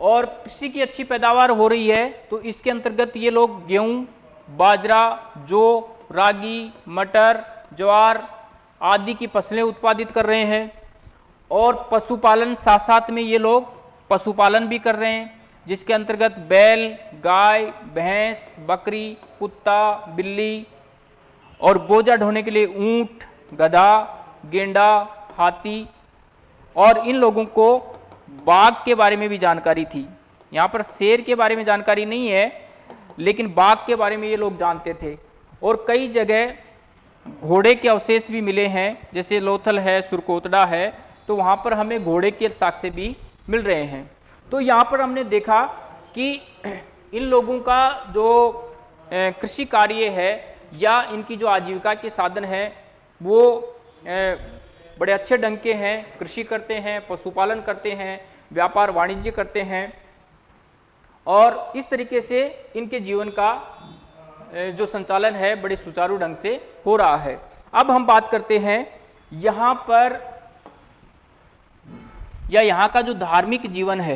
और कृषि की अच्छी पैदावार हो रही है तो इसके अंतर्गत ये लोग गेहूँ, बाजरा, जौ, रागी, मटर, ज्वार आदि की फ़सलें उत्पादित कर रहे हैं। और पशुपालन साथ साथ में ये लोग पशुपालन भी कर रहे हैं, जिसके अंतर्गत बैल, गाय, भैंस, बकरी, कुत्ता, बिल्ली और बोझा ढोने के लिए ऊँट, गधा, गेंडा, हाथी और इन लोगों को बाघ के बारे में भी जानकारी थी। यहाँ पर शेर के बारे में जानकारी नहीं है, लेकिन बाघ के बारे में ये लोग जानते थे। और कई जगह घोड़े के अवशेष भी मिले हैं, जैसे लोथल है, सुरकोतड़ा है तो वहाँ पर हमें घोड़े के साक्ष्य भी मिल रहे हैं। तो यहाँ पर हमने देखा कि इन लोगों का जो कृषि कार्य है या इनकी जो आजीविका के साधन है, वो बड़े अच्छे ढंग के हैं, कृषि करते हैं, पशुपालन करते हैं, व्यापार वाणिज्य करते हैं और इस तरीके से इनके जीवन का जो संचालन है बड़े सुचारू ढंग से हो रहा है। अब हम बात करते हैं यहाँ पर या यहाँ का जो धार्मिक जीवन है।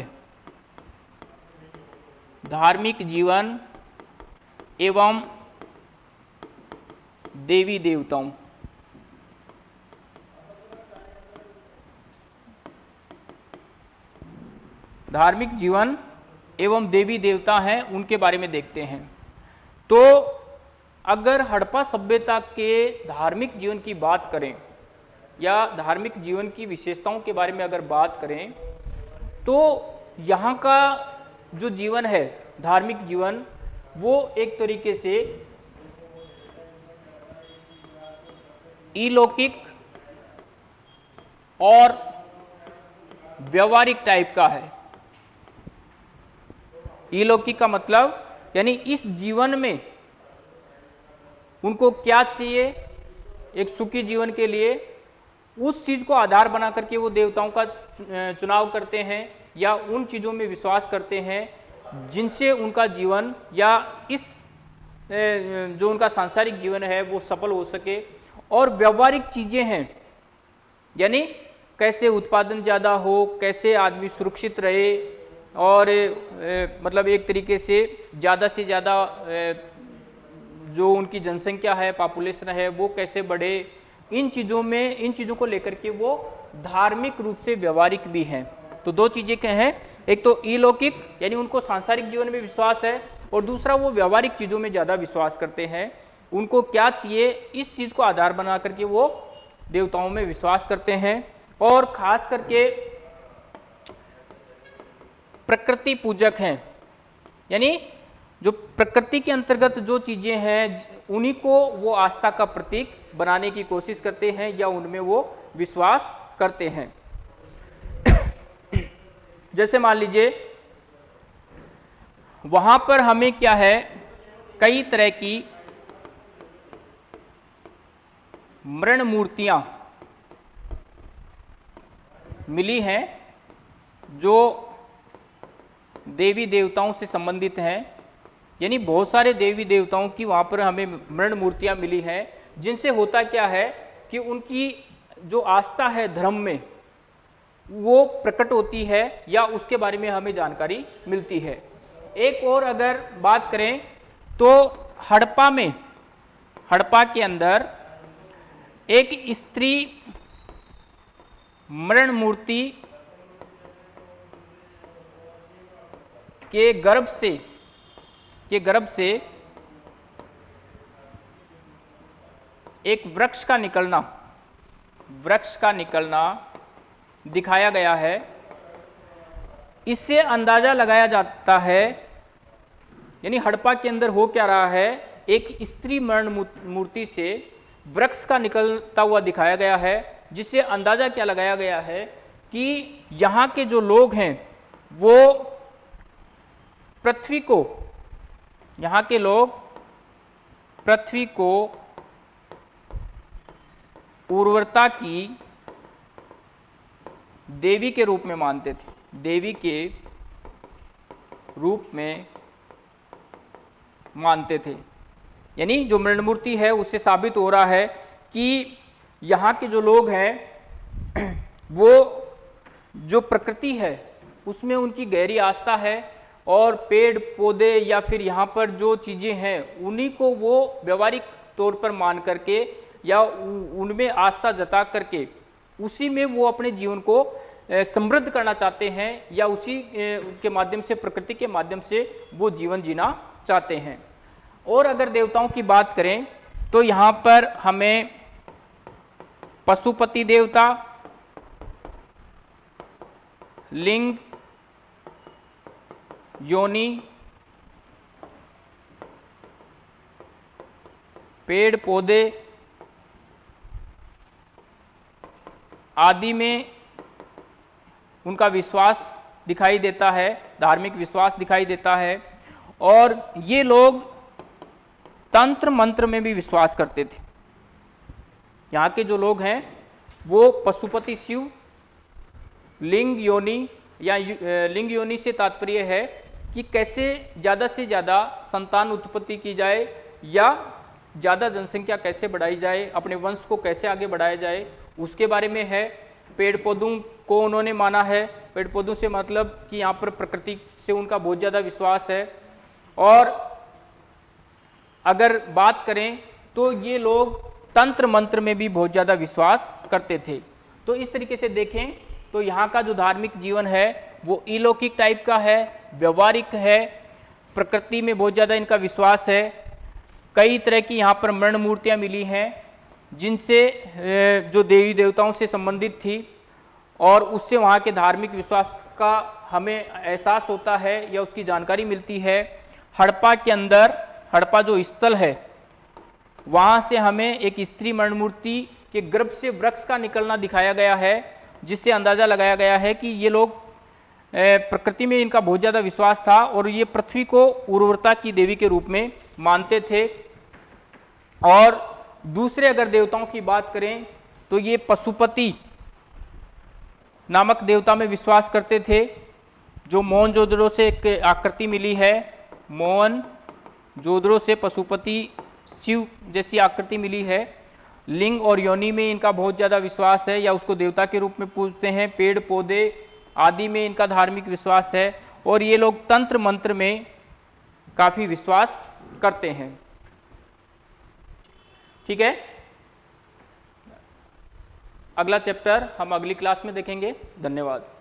धार्मिक जीवन एवं देवी देवताओं। धार्मिक जीवन एवं देवी देवता हैं, उनके बारे में देखते हैं। तो अगर हड़प्पा सभ्यता के धार्मिक जीवन की बात करें, या धार्मिक जीवन की विशेषताओं के बारे में अगर बात करें तो यहाँ का जो जीवन है, धार्मिक जीवन, वो एक तरीके से इलौकिक और व्यवहारिक टाइप का है। इलौकिक का मतलब यानी इस जीवन में उनको क्या चाहिए, एक सुखी जीवन के लिए, उस चीज़ को आधार बना करके वो देवताओं का चुनाव करते हैं या उन चीज़ों में विश्वास करते हैं जिनसे उनका जीवन या इस जो उनका सांसारिक जीवन है वो सफल हो सके। और व्यवहारिक चीज़ें हैं, यानी कैसे उत्पादन ज़्यादा हो, कैसे आदमी सुरक्षित रहे और ए, मतलब एक तरीके से ज़्यादा से ज़्यादा जो उनकी जनसंख्या है पॉपुलेशन है वो कैसे बढ़े इन चीज़ों में इन चीज़ों को लेकर के वो धार्मिक रूप से व्यवहारिक भी हैं। तो दो चीज़ें क्या हैं एक तो इलौकिक यानी उनको सांसारिक जीवन में विश्वास है और दूसरा वो व्यवहारिक चीज़ों में ज़्यादा विश्वास करते हैं। उनको क्या चाहिए इस चीज़ को आधार बना करके वो देवताओं में विश्वास करते हैं और खास करके प्रकृति पूजक हैं। यानी जो प्रकृति के अंतर्गत जो चीज़ें हैं, उन्हीं को वो आस्था का प्रतीक बनाने की कोशिश करते हैं या उनमें वो विश्वास करते हैं। जैसे मान लीजिए, वहाँ पर हमें क्या है, कई तरह की मृण मूर्तियाँ मिली हैं, जो देवी देवताओं से संबंधित हैं। यानी बहुत सारे देवी देवताओं की वहाँ पर हमें मृण मूर्तियाँ मिली हैं, जिनसे होता क्या है कि उनकी जो आस्था है धर्म में, वो प्रकट होती है या उसके बारे में हमें जानकारी मिलती है। एक और अगर बात करें तो हड़प्पा में, हड़प्पा के अंदर एक स्त्री मरण मूर्ति के गर्भ से, के गर्भ से एक वृक्ष का निकलना, वृक्ष का निकलना दिखाया गया है। इससे अंदाज़ा लगाया जाता है, यानी हड़प्पा के अंदर हो क्या रहा है, एक स्त्री मरण मूर्ति से वृक्ष का निकलता हुआ दिखाया गया है, जिससे अंदाज़ा क्या लगाया गया है कि यहाँ के जो लोग हैं, वो पृथ्वी को, यहाँ के लोग पृथ्वी को उर्वरता की देवी के रूप में मानते थे। देवी के रूप में मानते थे। यानी जो मृणमूर्ति है, उससे साबित हो रहा है कि यहाँ के जो लोग हैं, वो जो प्रकृति है, उसमें उनकी गहरी आस्था है और पेड़, पौधे या फिर यहाँ पर जो चीज़ें हैं, उन्हीं को वो व्यवहारिक तौर पर मान करके या उनमें आस्था जता करके उसी में वो अपने जीवन को समृद्ध करना चाहते हैं या उसी के माध्यम से, प्रकृति के माध्यम से वो जीवन जीना चाहते हैं। और अगर देवताओं की बात करें तो यहाँ पर हमें पशुपति देवता, लिंग योनि, पेड़ पौधे आदि में उनका विश्वास दिखाई देता है, धार्मिक विश्वास दिखाई देता है, और ये लोग तंत्र मंत्र में भी विश्वास करते थे। यहाँ के जो लोग हैं, वो पशुपति शिव, लिंग योनि या लिंग योनि से तात्पर्य है कि कैसे ज़्यादा से ज़्यादा संतान उत्पत्ति की जाए या ज़्यादा जनसंख्या कैसे बढ़ाई जाए, अपने वंश को कैसे आगे बढ़ाया जाए, उसके बारे में है। पेड़ पौधों को उन्होंने माना है। पेड़ पौधों से मतलब कि यहाँ पर प्रकृति से उनका बहुत ज़्यादा विश्वास है। और अगर बात करें तो ये लोग तंत्र मंत्र में भी बहुत ज़्यादा विश्वास करते थे। तो इस तरीके से देखें तो यहाँ का जो धार्मिक जीवन है वो इलौकिक टाइप का है, व्यवहारिक है, प्रकृति में बहुत ज़्यादा इनका विश्वास है। कई तरह की यहाँ पर मरण मूर्तियाँ मिली हैं, जिनसे जो देवी देवताओं से संबंधित थी और उससे वहाँ के धार्मिक विश्वास का हमें एहसास होता है या उसकी जानकारी मिलती है। हड़प्पा के अंदर, हड़प्पा जो स्थल है, वहाँ से हमें एक स्त्री मरण मूर्ति के गर्भ से वृक्ष का निकलना दिखाया गया है, जिससे अंदाज़ा लगाया गया है कि ये लोग प्रकृति में इनका बहुत ज़्यादा विश्वास था और ये पृथ्वी को उर्वरता की देवी के रूप में मानते थे। और दूसरे अगर देवताओं की बात करें तो ये पशुपति नामक देवता में विश्वास करते थे। जो मोहन जोदड़ों से एक आकृति मिली है, मोहन जोदड़ों से पशुपति शिव जैसी आकृति मिली है। लिंग और योनि में इनका बहुत ज़्यादा विश्वास है या उसको देवता के रूप में पूजते हैं। पेड़, पौधे आदि में इनका धार्मिक विश्वास है और ये लोग तंत्र मंत्र में काफ़ी विश्वास करते हैं। ठीक है? अगला चैप्टर हम अगली क्लास में देखेंगे। धन्यवाद।